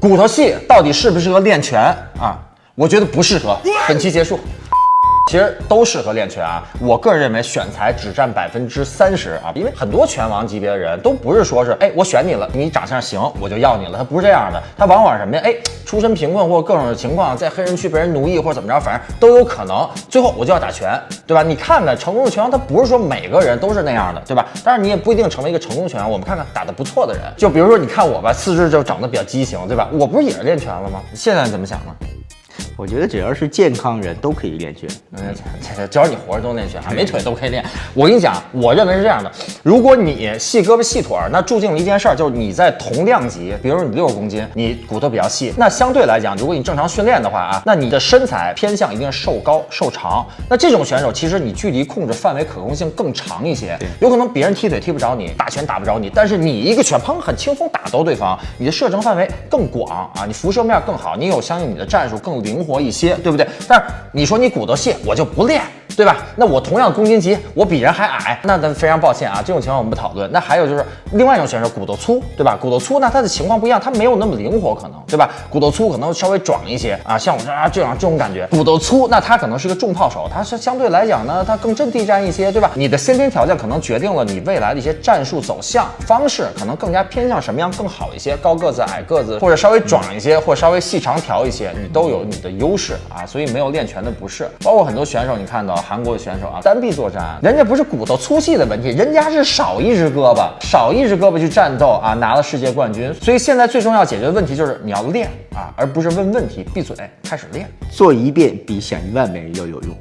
骨头细到底适不适合练拳啊？我觉得不适合。本期结束。其实都适合练拳啊，我个人认为选材只占百分之三十啊，因为很多拳王级别的人都不是说是，哎，我选你了，你长相行，我就要你了，他不是这样的，他往往什么呀，哎，出身贫困或各种情况，在黑人区被人奴役或者怎么着，反正都有可能，最后我就要打拳，对吧？你看看成功的拳王，他不是说每个人都是那样的，对吧？但是你也不一定成为一个成功拳王，我们看看打得不错的人，就比如说你看我吧，四肢就长得比较畸形，对吧？我不是也是练拳了吗？现在怎么想呢？我觉得只要是健康人都可以练拳，嗯，只要你活着都练拳，没腿都可以练。我跟你讲，我认为是这样的：如果你细胳膊细腿儿，那注定了一件事儿，就是你在同量级，比如说你六十公斤，你骨头比较细，那相对来讲，如果你正常训练的话啊，那你的身材偏向一定是瘦高瘦长。那这种选手其实你距离控制范围可控性更长一些，有可能别人踢腿踢不着你，打拳打不着你，但是你一个拳砰很轻松打到对方，你的射程范围更广啊，你辐射面更好，你有相应你的战术更灵活。活一些，对不对？但是你说你骨头细，我就不练。对吧？那我同样公斤级，我比人还矮，那咱非常抱歉啊，这种情况我们不讨论。那还有就是另外一种选手，骨头粗，对吧？骨头粗，那他的情况不一样，他没有那么灵活，可能，对吧？骨头粗可能稍微壮一些啊，像我这啊这样这种感觉，骨头粗，那他可能是个重炮手，他是相对来讲呢，他更阵地战一些，对吧？你的先天条件可能决定了你未来的一些战术走向方式，可能更加偏向什么样更好一些？高个子、矮个子，或者稍微壮一些，或稍微细长条一些，你都有你的优势啊。所以没有练拳的不是，包括很多选手，你看到韩国的选手啊。单臂作战，人家不是骨头粗细的问题，人家是少一只胳膊，少一只胳膊去战斗啊，拿了世界冠军。所以现在最重要解决的问题就是你要练啊，而不是问问题，闭嘴开始练，做一遍比想一万遍要有用。